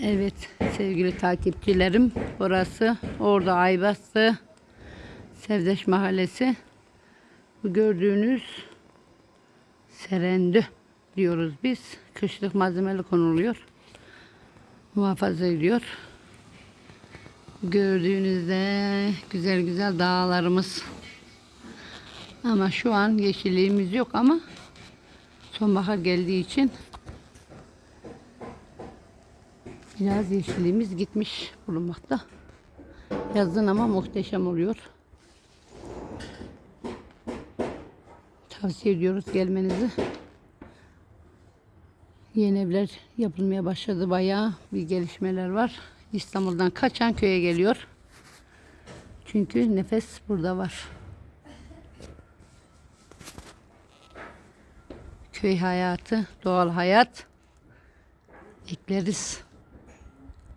Evet sevgili takipçilerim burası orada Aybastı Sevdeş Mahallesi. Bu gördüğünüz serendü diyoruz biz. Kışlık malzemeli konuluyor. Muhafaza ediyor. Gördüğünüzde güzel güzel dağlarımız. Ama şu an yeşilliğimiz yok ama sonbahar geldiği için Biraz yeşilliğimiz gitmiş bulunmakta. Yazın ama muhteşem oluyor. Tavsiye ediyoruz gelmenizi. Yeni evler yapılmaya başladı bayağı bir gelişmeler var. İstanbul'dan kaçan köye geliyor. Çünkü nefes burada var. Köy hayatı, doğal hayat ekleriz.